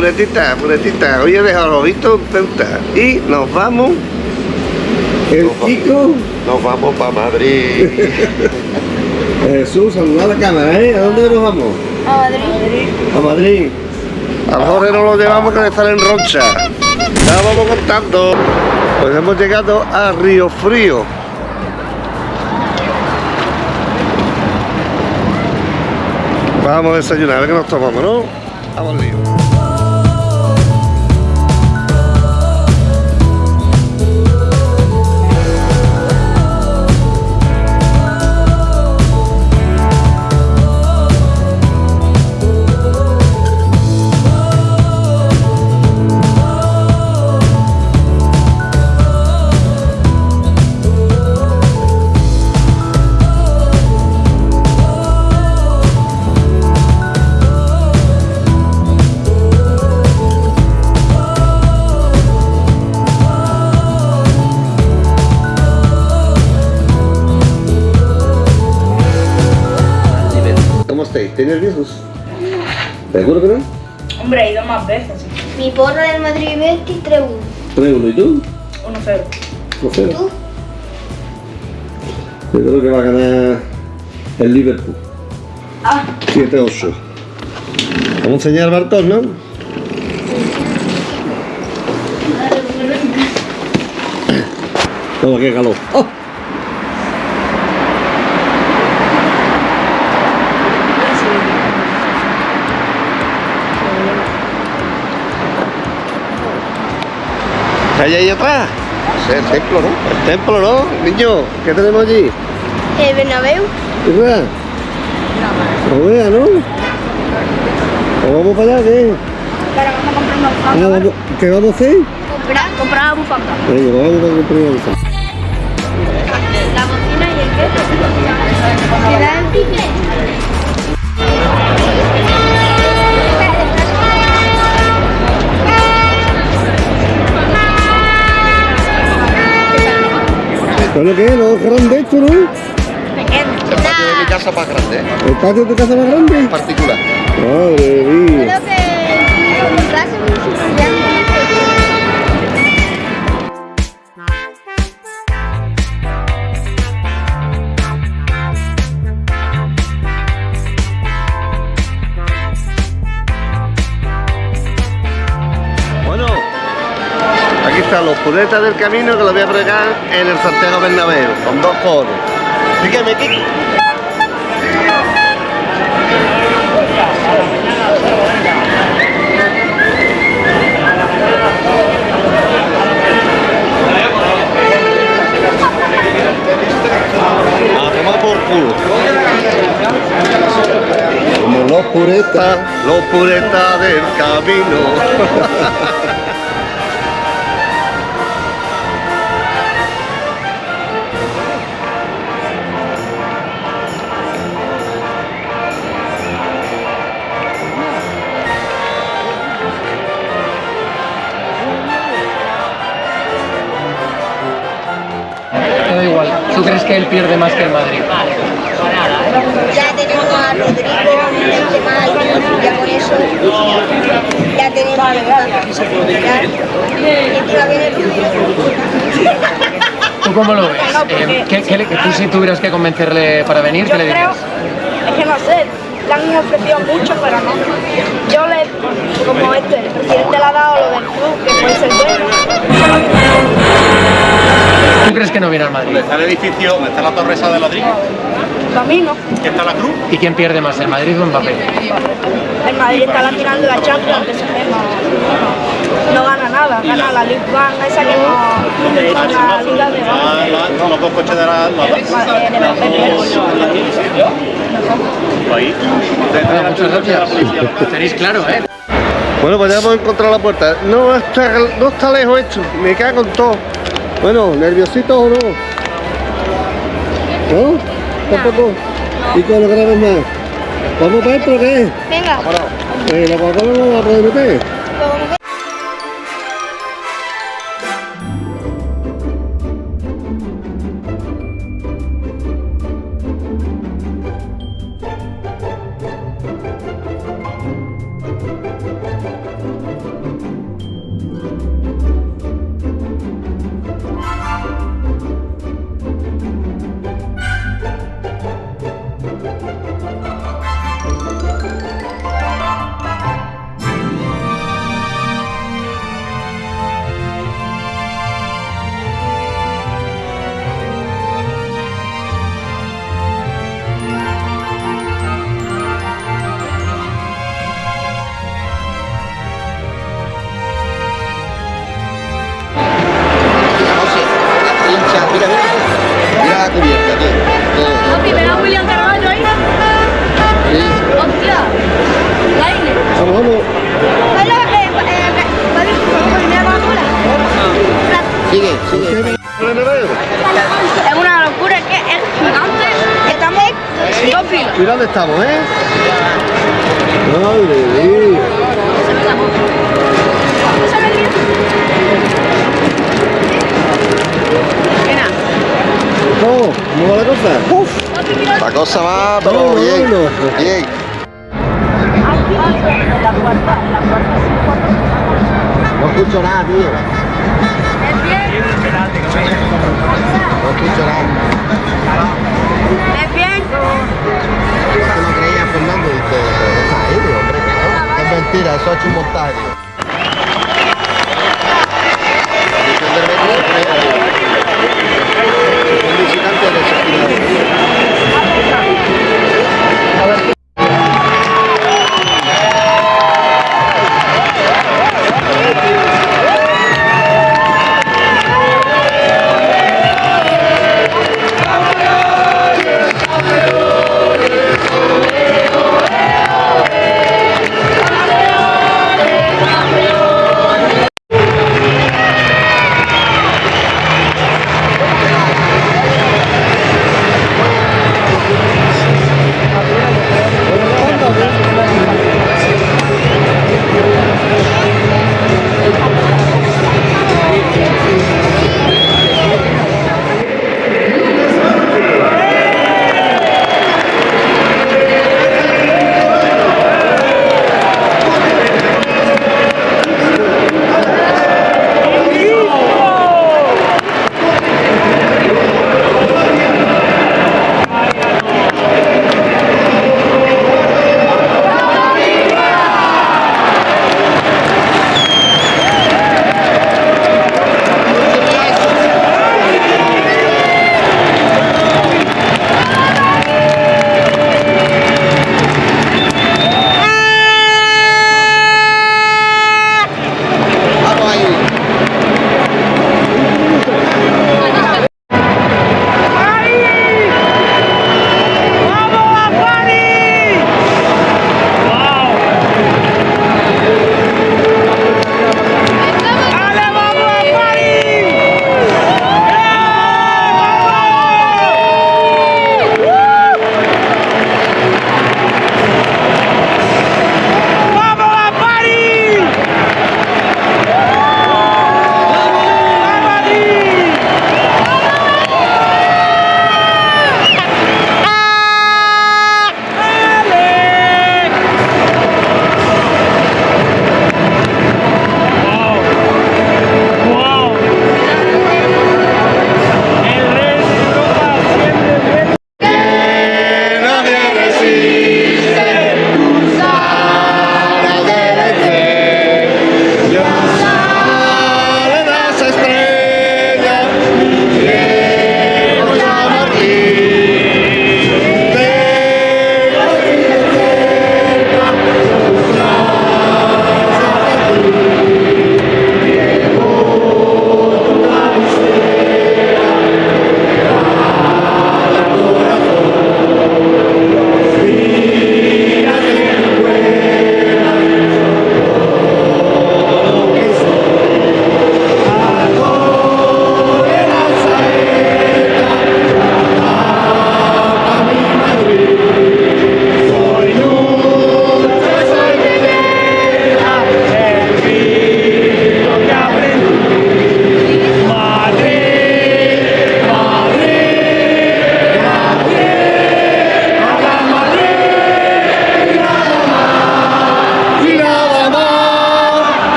Puretita, puretita. Hoy he dejado los vistos en Ceuta y nos vamos. El Nos Nos vamos para Madrid. Jesús, saluda a la cámara, ¿eh? ¿A dónde nos vamos? A Madrid. A Madrid. Al Jorge no lo llevamos que le sale en roncha. Ya vamos contando. Pues hemos llegado a Río Frío. Vamos a desayunar, a ver qué nos tomamos, ¿no? Vamos al lío. ¿Seguro que no? Hombre, he ido más veces. Mi porra del Madrid 23 1. 3-1 y tú? 1-0. No sé. ¿Tú? Yo creo que va a ganar el Liverpool. Ah. 7-8. Vamos a enseñar al Bartol, ¿no? Toma, qué calor. ¡Oh! ¿Qué hay ahí atrás? El templo, ¿no? El templo, ¿no? Niño, ¿qué tenemos allí? El Bernabéu. ¿Qué vea? No vea, ¿no? ¿O vamos para allá, qué? Pero vamos a comprar una Ah, bufanda. vamos- ¿Qué vamos a hacer? Comprar, comprar una bufanda. Venga, pues vamos a comprar una bolsa. La bocina y el qué. ¿Te dan ticket? ¿Pero qué? ¿No es grande esto, no? El patio de mi casa más grande, ¿eh? ¿El patio de tu casa más grande? Particular. Madre mía. Creo que los puretas del camino que los voy a fregar en el Santiago Bernabéu, con dos coros. Dígame, Kiki. Como los puretas, los puretas del camino. crees que él pierde más que el Madrid? Ya tenemos a Rodrigo, Benzema ya con eso ya tenemos bastante que soportar. Y encima viene el Rodrigo. ¿Tú cómo lo ves? Eh, ¿qué, qué le- tú si tuvieras que convencerle para venir, Yo ¿qué le creo, dirías? es que no sé, le han ofrecido mucho, pero no. Yo le, como este, el presidente le ha dado lo del club, que puede ser bueno. ¿Tú crees que no viene al Madrid? Está el edificio, donde está la torre esa de ladrillo, Camino. que está la cruz. ¿Y quién pierde más, el Madrid o Mbappé? El Madrid está la final de la Champions, que se no, no gana nada, gana la Ligue 1, esa que no, la Liga de Ah, la- los dos coches de la... Muchas gracias. Tenéis claro, ¿eh? Bueno, pues ya hemos encontrado la puerta. No está, no está lejos esto. Me cago en todo. Bueno, ¿nerviositos o no? ¿No? ¿Tampoco? ¿Y con los graves más? ¿Vamos para adentro o qué? Venga. ¿La Coca-Cola no la podemos meter? Dónde estamos, ¿eh? Madre mía. ¿Cómo? ¿Cómo va la cosa? La cosa va, pero No, bien. no. Bien. No escucho nada, tío. No escucho nada. ¿Es bien? ¿Tú no creías, Fernando? Pero no está ahí, hombre. Es mentira, eso hecho un montaje.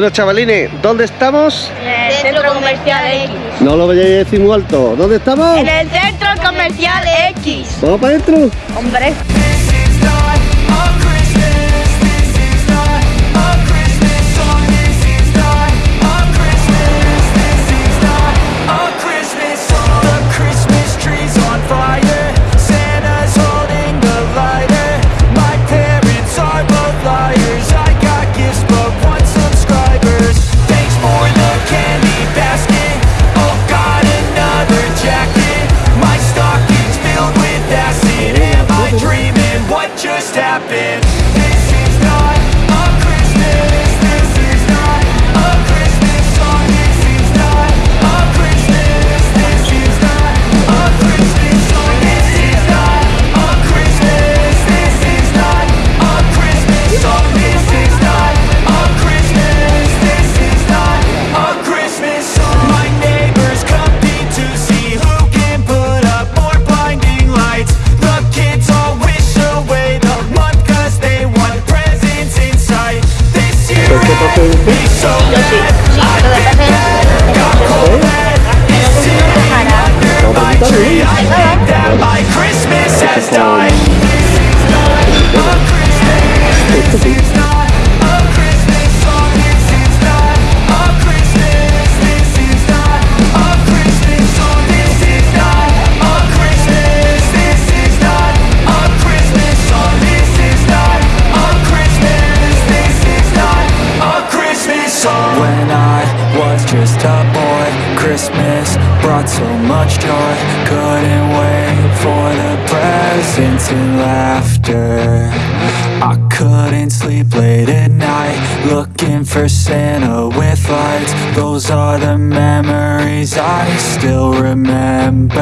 Bueno, chavalines, ¿dónde estamos? En el Centro Comercial X. No lo vayáis a decir muy alto. ¿Dónde estamos? En el Centro Comercial X. ¿Vamos para adentro? Hombre. those are the memories I still remember.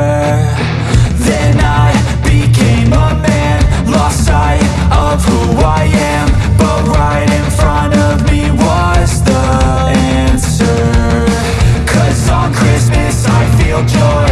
Then I became a man, lost sight of who I am But right in front of me was the answer. Cause on Christmas I feel joy.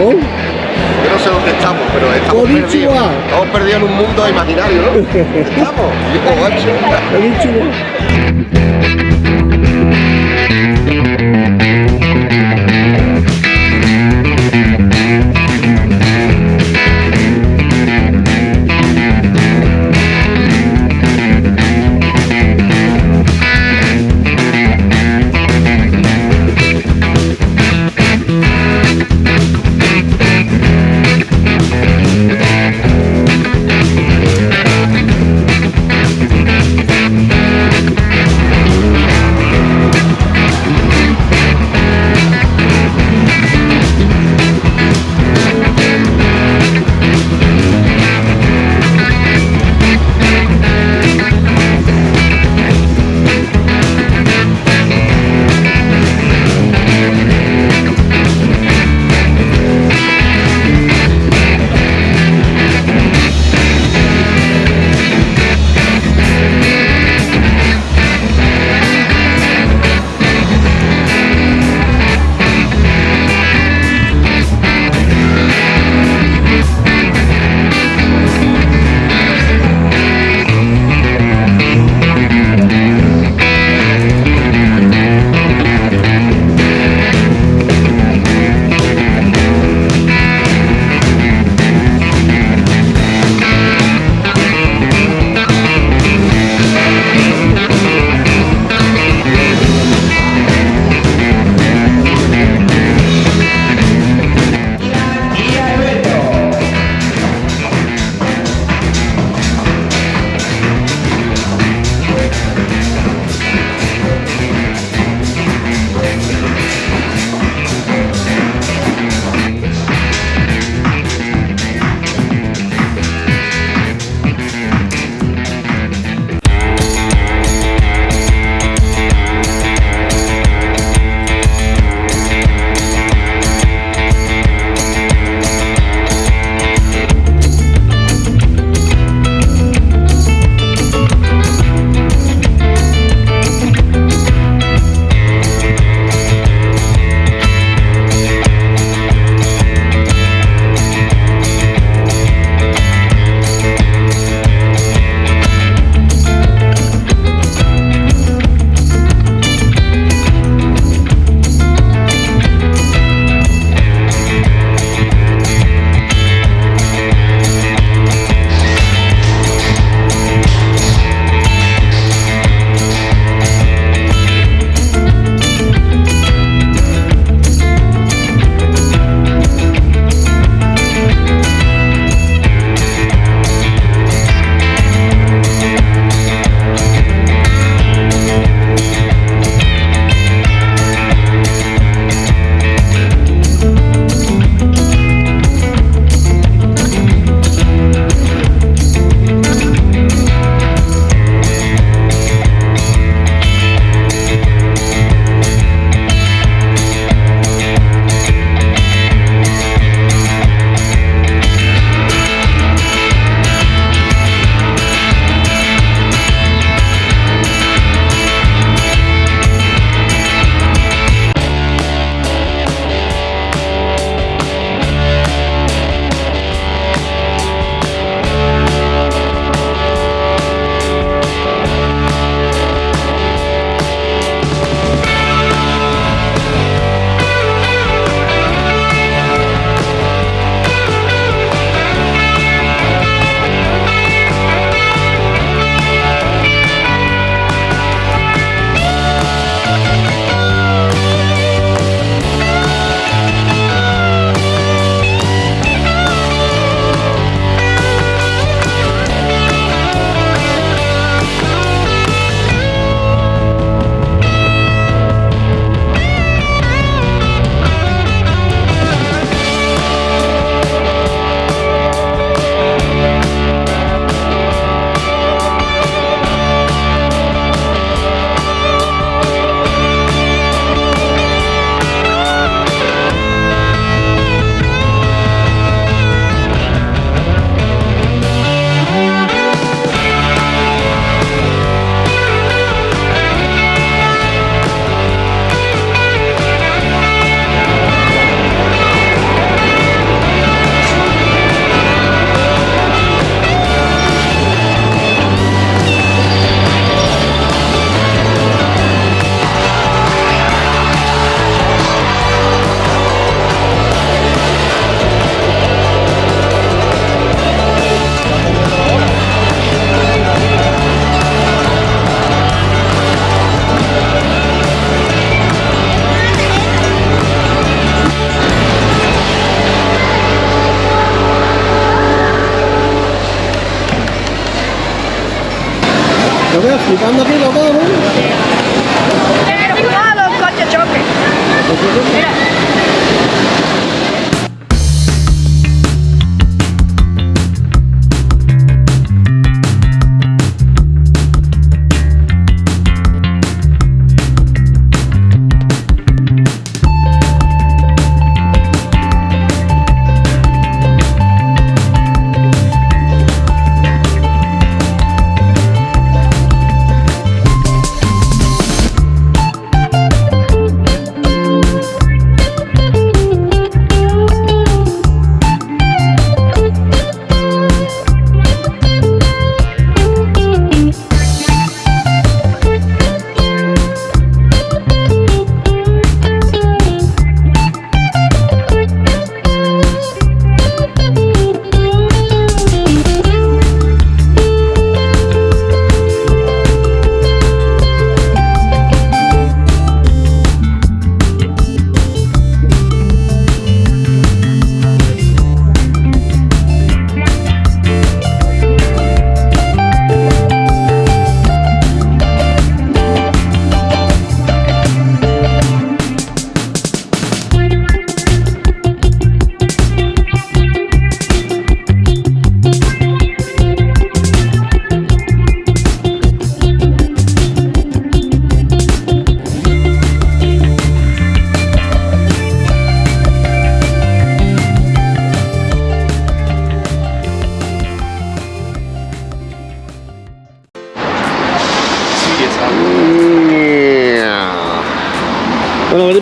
Yo no sé dónde estamos, pero estamos perdidos. Estamos perdidos en un mundo imaginario, ¿no? estamos. Oh,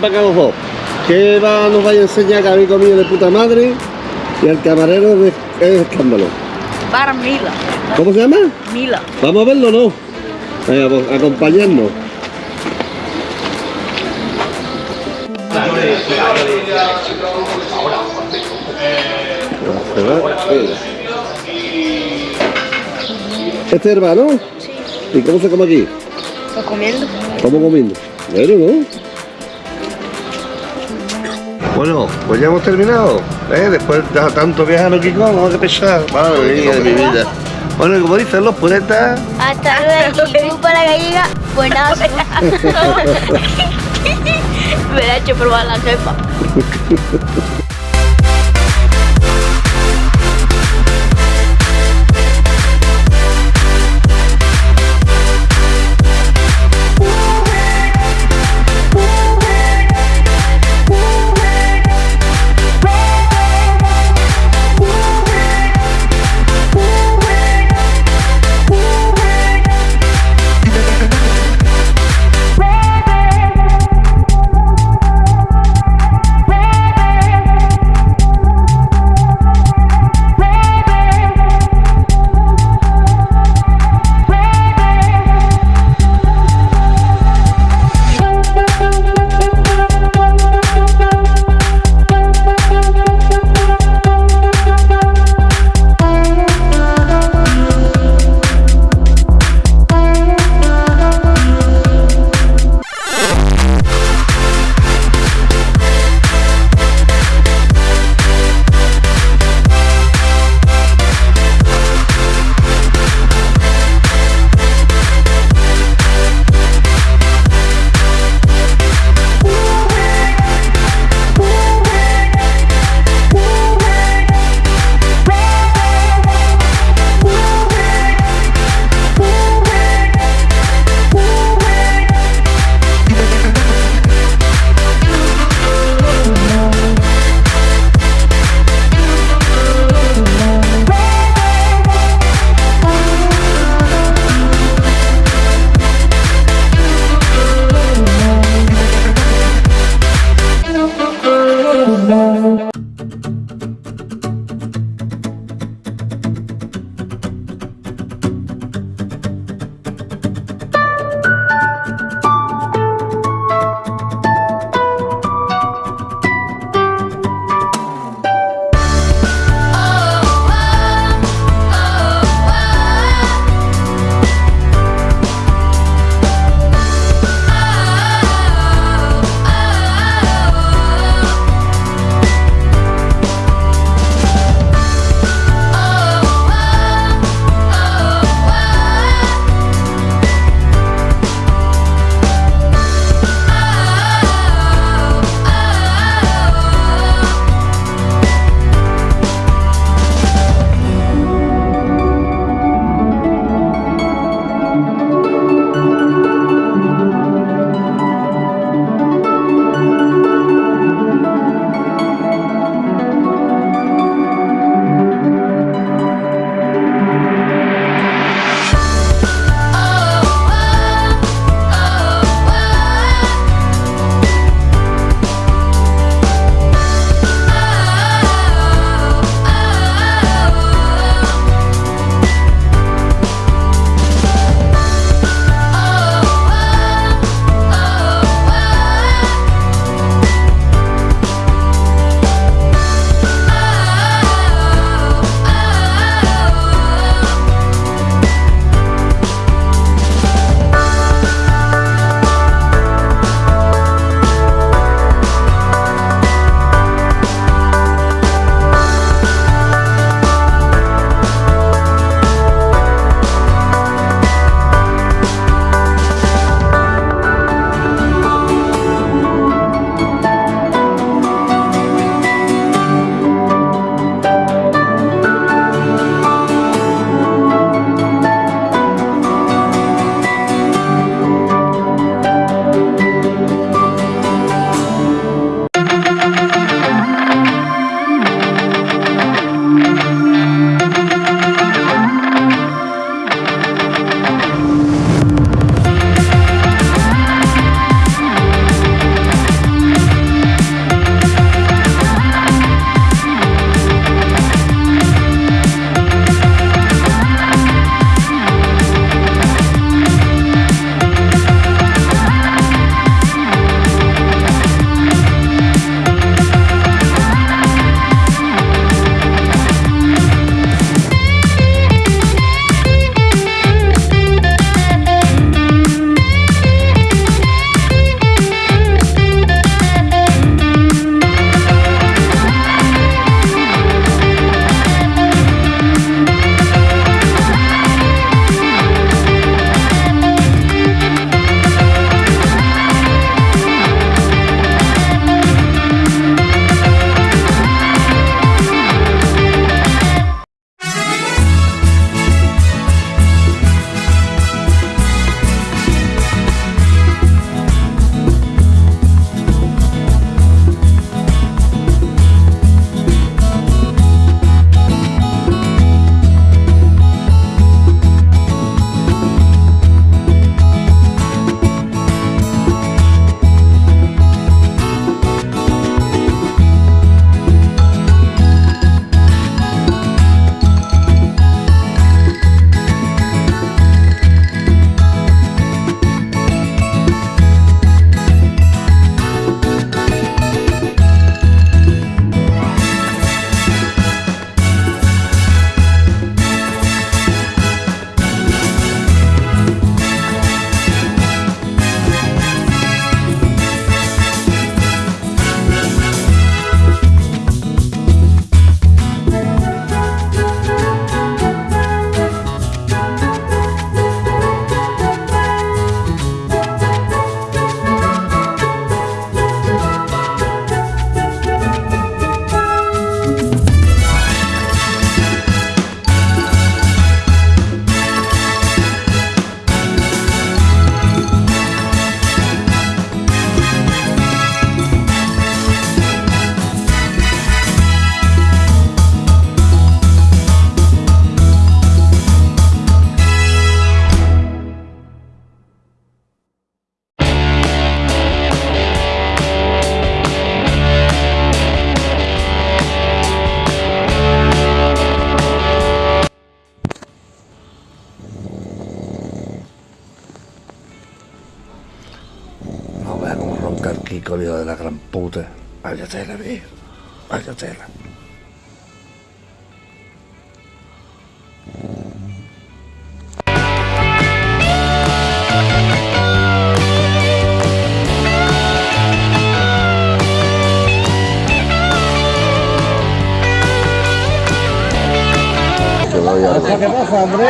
Para acá los dos. ¿Qué va, nos vaya a enseñar que habéis comido de puta madre? Y al camarero de, es escándalo. Para Mila. ¿Cómo se llama? Mila. ¿Vamos a verlo no? Venga, pues acompañarnos. Este es hermano. ¿Y cómo se come aquí? Pues comiendo. ¿Cómo comiendo? Bueno, ¿no? Bueno, pues ya hemos terminado. ¿eh? Después de tanto viajar aquí, ¿cómo que pesar? Madre mía de mi vida. Bueno, y como dicen los puretas, Hasta luego, y para la gallega, buenazo. Me la he hecho probar la jefa.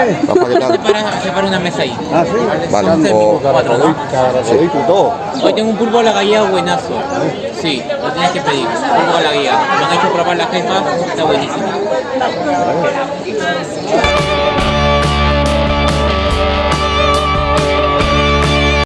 Separa, separa una mesa ahí. Ah, sí. Vale, o- cuatro, ¿no? Sí, todo. Hoy tengo un pulpo a la gallega buenazo. Sí, lo tienes que pedir. Pulpo a la gallega. Me han hecho probar la jefa, está buenísimo.